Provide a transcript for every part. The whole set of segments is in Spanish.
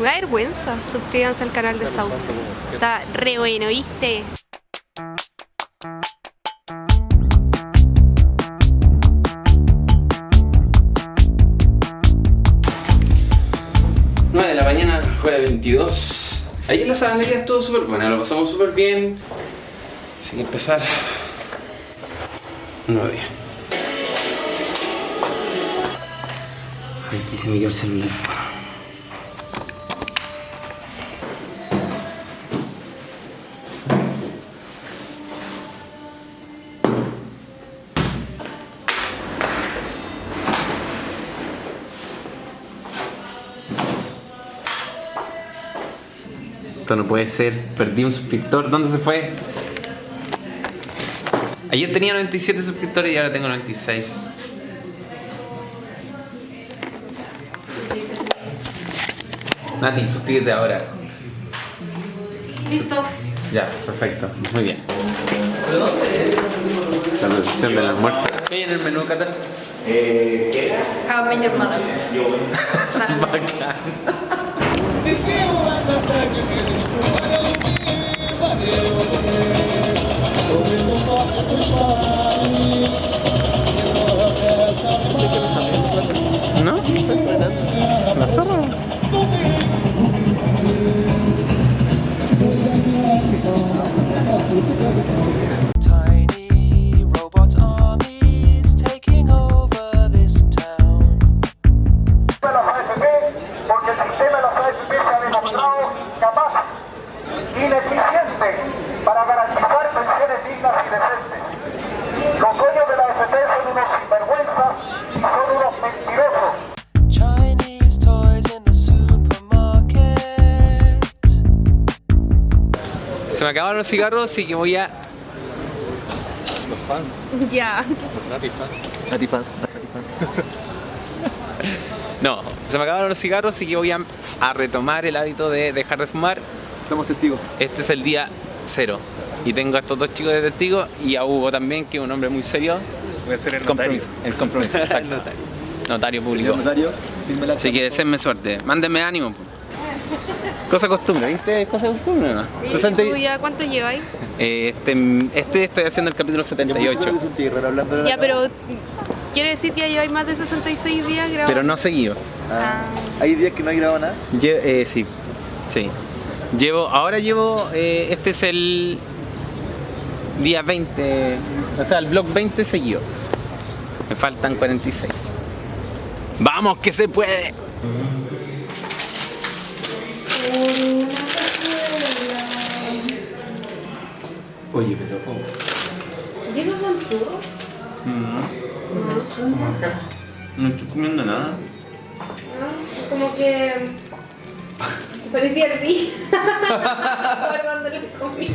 Me da vergüenza. Suscríbanse al canal de Sauce. Está re bueno, ¿viste? de la mañana, jueves 22. Ayer la sabanería estuvo súper buena, lo pasamos súper bien. Así que empezar un nuevo día. Aquí se me quedó el celular. Esto no puede ser. Perdí un suscriptor. ¿Dónde se fue? Ayer tenía 97 suscriptores y ahora tengo 96. Nati, suscríbete ahora. Listo. Ya, perfecto. Muy bien. La recepción del almuerzo. ¿Qué hay en el menú, Cata? How I met your mother. Bacán. ¿No? Dignas y decentes. Los dueños de la AFP son unos sinvergüenzas y son unos mentirosos. Chinese toys in the supermarket. Se me acabaron los cigarros, así que voy a. Ya. Natifans. No, se me acabaron los cigarros, así que voy a, a retomar el hábito de dejar de fumar. Somos testigos. Este es el día cero. Y tengo a estos dos chicos de testigo y a Hugo también, que es un hombre muy serio. Voy a ser el Compromiso. El compromiso, exacto. notario. Notario público. Notario, Así que deseenme suerte. Mándenme ánimo. Cosa costumbre, ¿viste? Cosa costumbre, ¿no? ¿Y 60 y- tú ya cuánto lleváis? Eh, este, este estoy haciendo el capítulo 78. hablando de la Ya, pero quiere decir que ya lleváis más de 66 días grabando. Pero no seguido. Ah, Hay días que no hay grabado nada. Lle- eh, sí, sí. Llevo, ahora llevo, eh, este es el día 20, o sea, el blog 20 seguido. Me faltan 46. ¡Vamos, que se puede! Oye, pero... oh, ¿Y esos son churros? no estoy comiendo nada. Como que... Parecía el ti. Guardándole comida.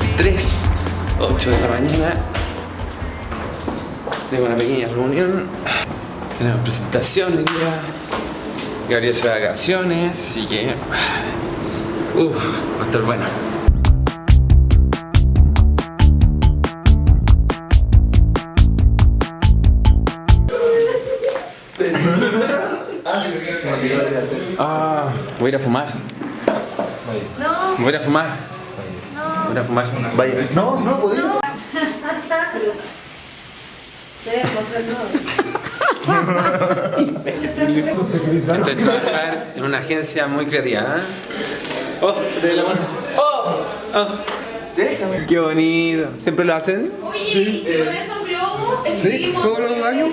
23, 8 de la mañana. Tengo una pequeña reunión. Tenemos presentación hoy día. Gabriel se va de vacaciones, así que. Uf, va a estar bueno. Ah, voy a ir a fumar. No, Voy a ir a fumar. Voy a fumar. Vaya. No, no podemos. Estoy trabajar en una agencia muy creativa. ¿eh? Oh, se te ve la mano. Oh, oh. Déjame. Qué bonito. ¿Siempre lo hacen? Oye, ¿y si con esos globos Sí, todos los años.